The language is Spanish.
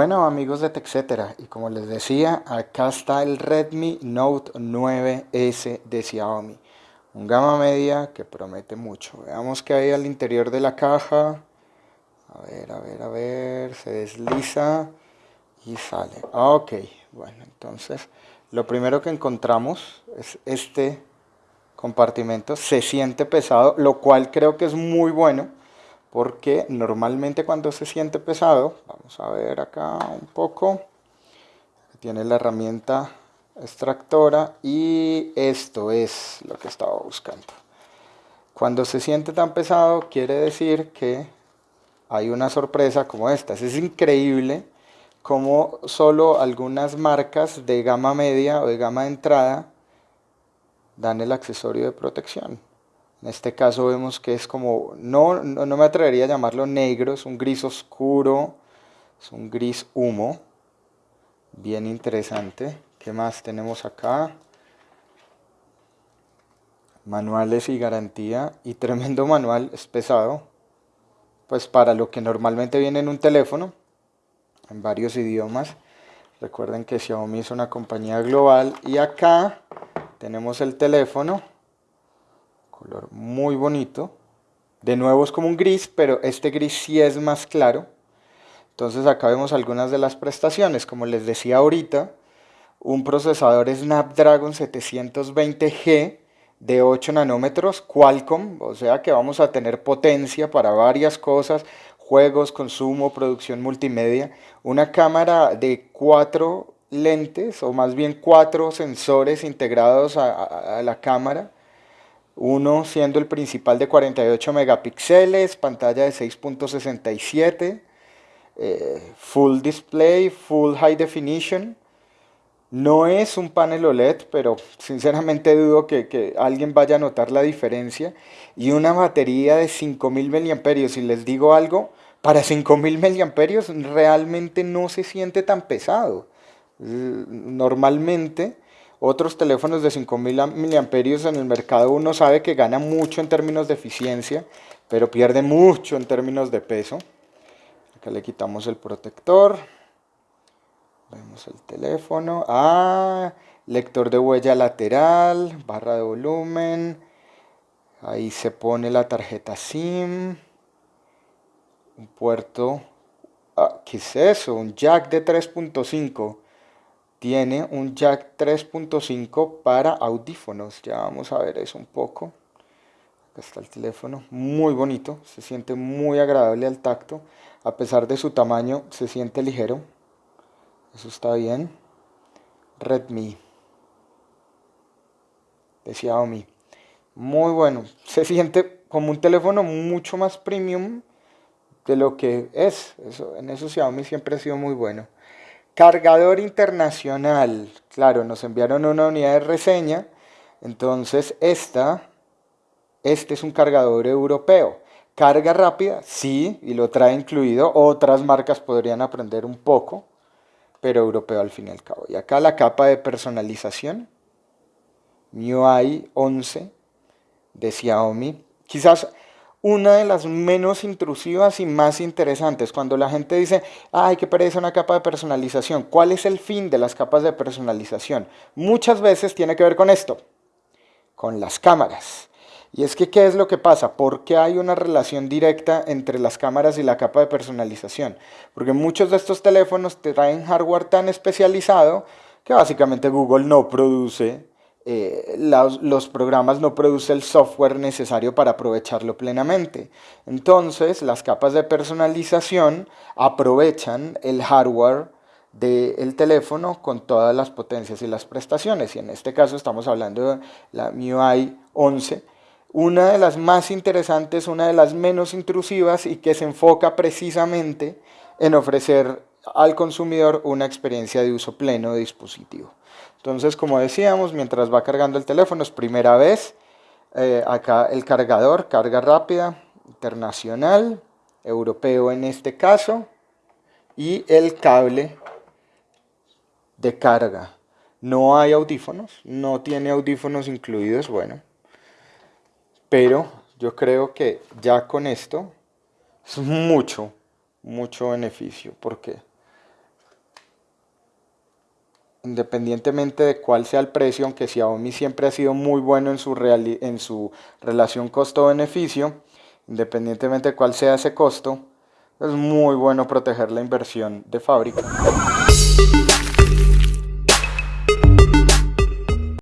Bueno amigos de TechCetera, y como les decía, acá está el Redmi Note 9S de Xiaomi. Un gama media que promete mucho. Veamos qué hay al interior de la caja. A ver, a ver, a ver, se desliza y sale. Ok, bueno, entonces lo primero que encontramos es este compartimento. Se siente pesado, lo cual creo que es muy bueno porque normalmente cuando se siente pesado, vamos a ver acá un poco, tiene la herramienta extractora y esto es lo que estaba buscando. Cuando se siente tan pesado quiere decir que hay una sorpresa como esta. Es increíble como solo algunas marcas de gama media o de gama de entrada dan el accesorio de protección. En este caso vemos que es como, no, no, me atrevería a llamarlo negro, es un gris oscuro, es un gris humo, bien interesante. ¿Qué más tenemos acá? Manuales y garantía, y tremendo manual, es pesado, pues para lo que normalmente viene en un teléfono, en varios idiomas. Recuerden que Xiaomi es una compañía global, y acá tenemos el teléfono, color muy bonito. De nuevo es como un gris, pero este gris sí es más claro. Entonces acá vemos algunas de las prestaciones. Como les decía ahorita, un procesador Snapdragon 720G de 8 nanómetros Qualcomm, o sea que vamos a tener potencia para varias cosas, juegos, consumo, producción multimedia. Una cámara de cuatro lentes, o más bien cuatro sensores integrados a la cámara uno siendo el principal de 48 megapíxeles, pantalla de 6.67, eh, full display, full high definition. No es un panel OLED, pero sinceramente dudo que, alguien vaya a notar la diferencia. Y una batería de 5000 mAh. Si les digo algo, para 5000 mAh realmente no se siente tan pesado. Normalmente otros teléfonos de 5000 mAh en el mercado uno sabe que gana mucho en términos de eficiencia, pero pierde mucho en términos de peso. Acá le quitamos el protector. Vemos el teléfono. Ah, lector de huella lateral, barra de volumen. Ahí se pone la tarjeta SIM. Un puerto. Ah, ¿Qué es eso? Un jack de 3.5 tiene un jack 3.5 para audífonos. Ya vamos a ver eso un poco. Acá está el teléfono, muy bonito, se siente muy agradable al tacto. A pesar de su tamaño, se siente ligero. Eso está bien. Redmi. De Xiaomi. Muy bueno. Se siente como un teléfono mucho más premium de lo que es. Eso, en eso Xiaomi siempre ha sido muy bueno. Cargador internacional, claro, nos enviaron una unidad de reseña, entonces esta, este es un cargador europeo. Carga rápida, sí, y lo trae incluido, otras marcas podrían aprender un poco, pero europeo al fin y al cabo. Y acá la capa de personalización, MIUI 11 de Xiaomi. Quizás una de las menos intrusivas y más interesantes. Cuando la gente dice, ay, qué parece una capa de personalización. ¿Cuál es el fin de las capas de personalización? Muchas veces tiene que ver con esto, con las cámaras. Y es que, ¿qué es lo que pasa? ¿Por qué hay una relación directa entre las cámaras y la capa de personalización? Porque muchos de estos teléfonos traen hardware tan especializado que básicamente Google no produce eh, los, programas no producen el software necesario para aprovecharlo plenamente. Entonces, las capas de personalización aprovechan el hardware del teléfono con todas las potencias y las prestaciones. Y en este caso estamos hablando de la MIUI 11, una de las más interesantes, una de las menos intrusivas y que se enfoca precisamente en ofrecer al consumidor una experiencia de uso pleno de dispositivo. Entonces, como decíamos, mientras va cargando el teléfono, es primera vez, eh, acá el cargador, carga rápida, internacional, europeo en este caso, y el cable de carga. No hay audífonos, no tiene audífonos incluidos, bueno, pero yo creo que ya con esto es mucho, mucho beneficio, porque independientemente de cuál sea el precio, aunque Xiaomi siempre ha sido muy bueno en su, en su relación costo-beneficio, independientemente de cuál sea ese costo, es muy bueno proteger la inversión de fábrica.